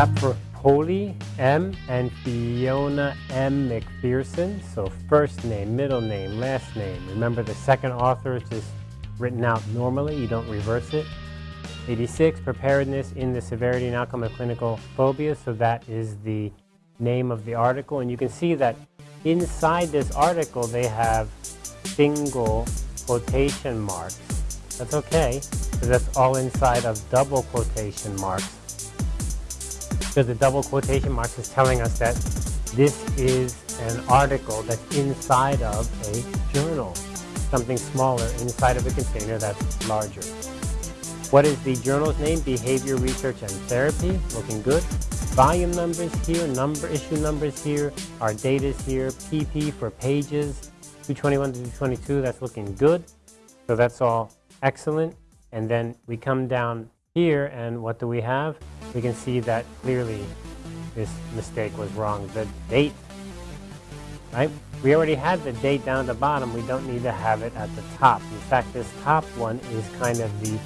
Except for Polly M. and Fiona M. McPherson. So first name, middle name, last name. Remember the second author is just written out normally. You don't reverse it. 86, preparedness in the severity and outcome of clinical phobia. So that is the name of the article. And you can see that inside this article, they have single quotation marks. That's okay, because that's all inside of double quotation marks. Because the double quotation marks is telling us that this is an article that's inside of a journal, something smaller inside of a container that's larger. What is the journal's name? Behavior Research and Therapy, looking good. Volume numbers here, number issue numbers here, our data is here, PP for pages, 221 to 222, that's looking good. So that's all excellent. And then we come down here and what do we have? We can see that clearly this mistake was wrong. The date, right? We already had the date down at the bottom. We don't need to have it at the top. In fact, this top one is kind of the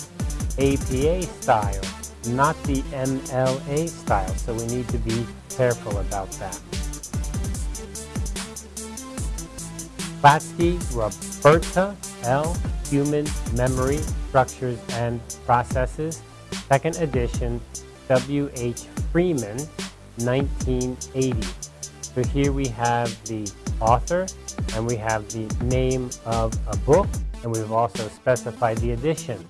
APA style, not the MLA style. So we need to be careful about that. Klatzky, Roberta L. Human Memory Structures and Processes, second edition, W.H. Freeman, 1980. So here we have the author, and we have the name of a book, and we've also specified the edition.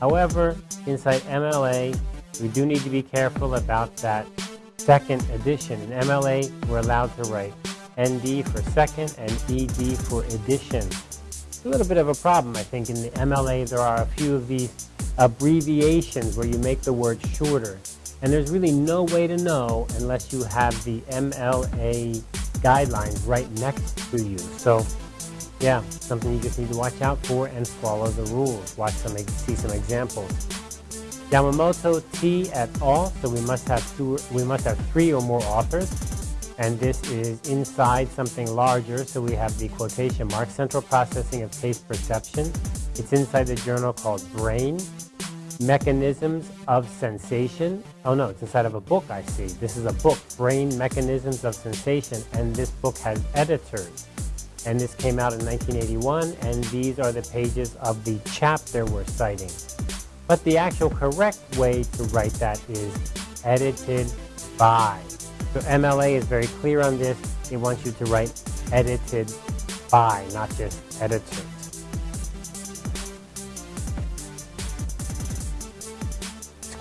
However, inside MLA, we do need to be careful about that second edition. In MLA, we're allowed to write ND for second and ED for edition. It's a little bit of a problem, I think. In the MLA, there are a few of these abbreviations where you make the word shorter. And there's really no way to know unless you have the MLA guidelines right next to you. So yeah, something you just need to watch out for and follow the rules. Watch some, see some examples. Yamamoto T et al. So we must have two, we must have three or more authors, and this is inside something larger. So we have the quotation mark, Central Processing of Taste Perception. It's inside the journal called Brain. Mechanisms of Sensation. Oh no, it's inside of a book I see. This is a book, Brain Mechanisms of Sensation, and this book has editors and this came out in 1981, and these are the pages of the chapter we're citing. But the actual correct way to write that is edited by. So MLA is very clear on this. It wants you to write edited by, not just editors.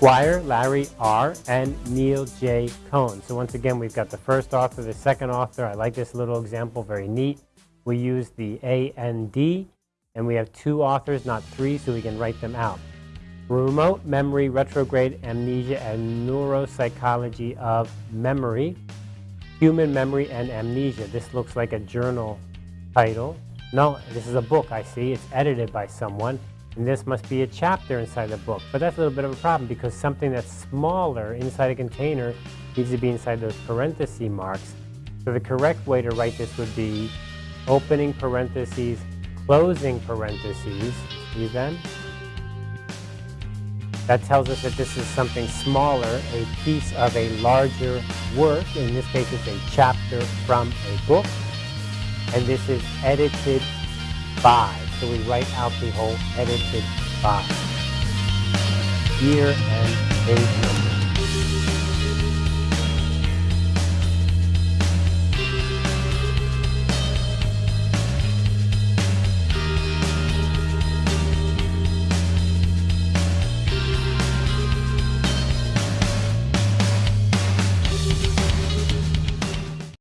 Squire, Larry R., and Neal J. Cohen. So once again, we've got the first author, the second author. I like this little example, very neat we use the A and D, and we have two authors, not three, so we can write them out. Remote Memory, Retrograde Amnesia, and Neuropsychology of Memory, Human Memory and Amnesia. This looks like a journal title. No, this is a book, I see. It's edited by someone, and this must be a chapter inside the book. But that's a little bit of a problem because something that's smaller inside a container needs to be inside those parenthesis marks. So the correct way to write this would be opening parentheses, closing parentheses, see them? That tells us that this is something smaller, a piece of a larger work. In this case, it's a chapter from a book. And this is edited by. So we write out the whole edited by. Year and page number.